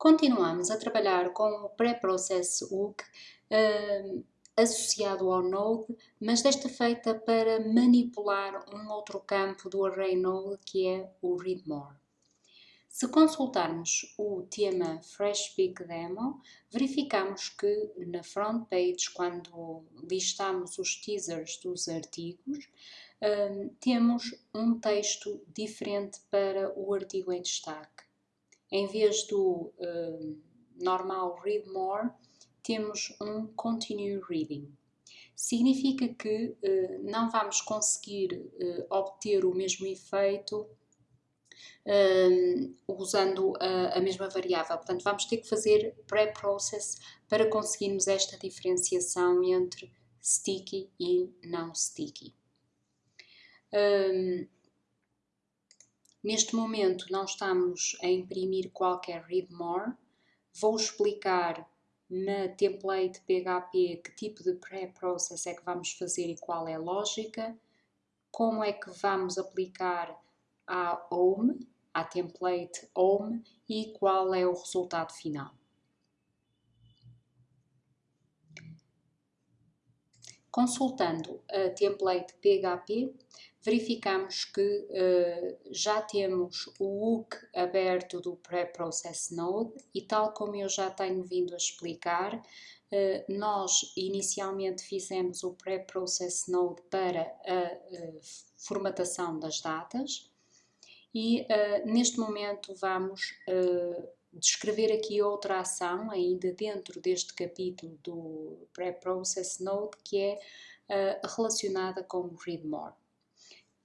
Continuamos a trabalhar com o pré-process hook uh, associado ao node, mas desta feita para manipular um outro campo do array node que é o read more. Se consultarmos o tema FreshPick Demo, verificamos que na front page, quando listamos os teasers dos artigos, um, temos um texto diferente para o artigo em destaque. Em vez do um, normal Read More, temos um Continue Reading. Significa que uh, não vamos conseguir uh, obter o mesmo efeito usando a, a, mesma variável. Portanto, vamos ter que fazer pré-process para conseguirmos esta diferenciação entre sticky e não sticky. Um, neste momento não estamos a imprimir qualquer read more. Vou explicar na template PHP que tipo de pré-process é que vamos fazer e qual é a lógica, como é que vamos aplicar à home, à template home e qual é o resultado final. Consultando a template PHP, verificamos que uh, já temos o hook aberto do Pre-Process Node e tal como eu já tenho vindo a explicar, uh, nós inicialmente fizemos o Pre-Process Node para a uh, formatação das datas e neste momento vamos descrever aqui outra ação ainda dentro deste capítulo do Pre-Process Node que é relacionada com o Read More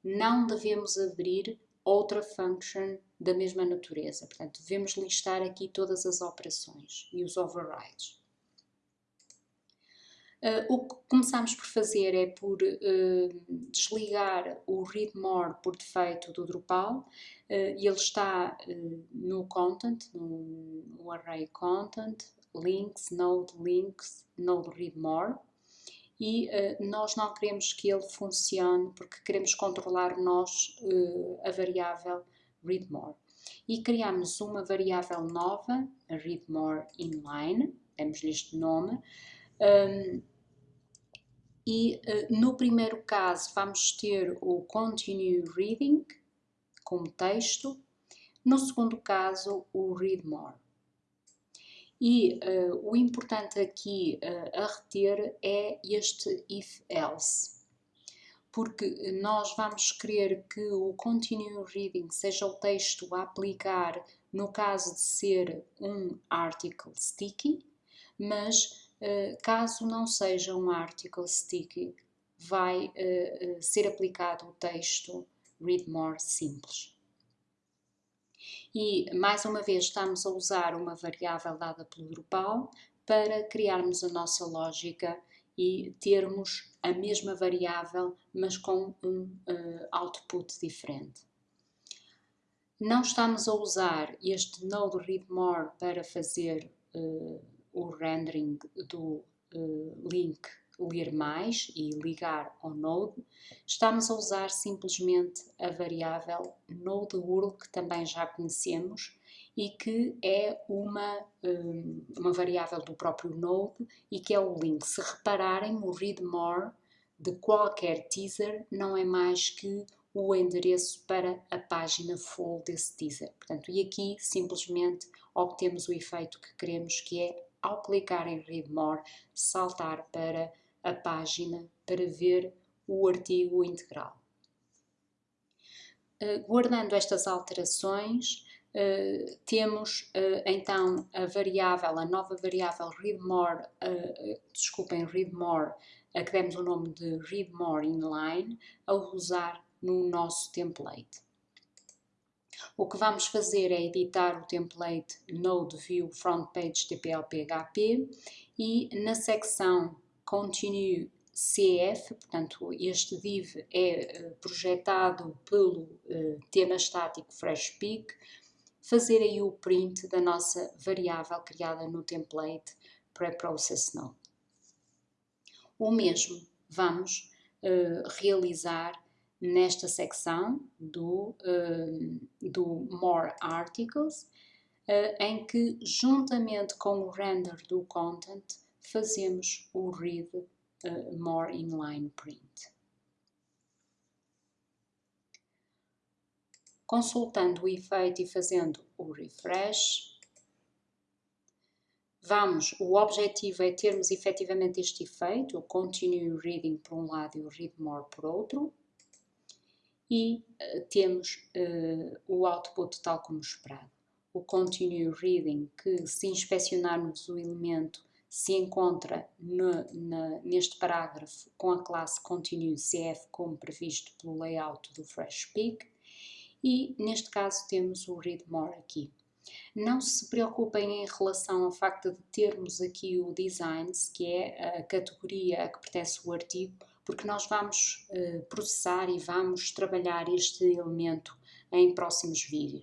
não devemos abrir outra function da mesma natureza. Portanto, devemos listar aqui todas as operações e os overrides. Uh, o que começamos por fazer é por uh, desligar o read more por defeito do Drupal uh, e ele está no content, no, no array content, links, node links, node read more e nós não queremos que ele funcione porque queremos controlar nós a variável readMore. E criamos uma variável nova, a readMore inline, demos-lhe este nome, um, e uh, no primeiro caso vamos ter o continue reading como texto, no segundo caso o readMore. E uh, o importante aqui uh, a reter é este if-else, porque nós vamos querer que o continue reading seja o texto a aplicar no caso de ser um article sticky, mas caso não seja um article sticky, vai ser aplicado o texto read more simples. E, mais uma vez, estamos a usar uma variável dada pelo Drupal para criarmos a nossa lógica e termos a mesma variável, mas com um uh, output diferente. Não estamos a usar este node read more para fazer uh, rendering do uh, link ler mais e ligar ao node, estamos a usar simplesmente a variável node_url que também já conhecemos e que é uma, hum, uma variável do próprio node e que é o link. Se repararem, o read more de qualquer teaser não é mais que o endereço para a página full desse teaser. Portanto, e aqui simplesmente obtemos o efeito que queremos, que é ao clicar em Read More, saltar para a página para ver o artigo integral. Uh, guardando estas alterações, uh, temos uh, então a variável, a nova variável readMore, desculpem, readMore, a que demos o nome de readMore inline, a usar no nosso template. O que vamos fazer é editar o template Node View Front Page TPL-PHP e na secção continue CF, portanto este div é eh, projetado pelo uh, tema estático FreshPick, fazer aí o print da nossa variável criada no template preprocess_node. O mesmo vamos uh, realizar nesta secção do, uh, do More Articles, uh, em que, juntamente com o render do content, fazemos o read uh, more inline print. Consultando o efeito e fazendo o refresh, vamos, o objetivo é termos efetivamente este efeito, o continue reading por um lado e o read more por outro, e uh, temos uh, o output tal como esperado. O continue reading, que se inspecionarmos o elemento, se encontra no, na, neste parágrafo com a classe continue CF como previsto pelo layout do FreshSpeak e neste caso temos o read more aqui. Não se preocupem em relação ao facto de termos aqui o designs, que é a categoria a que pertence o artigo, porque nós vamos uh, processar e vamos trabalhar este elemento em próximos vídeos.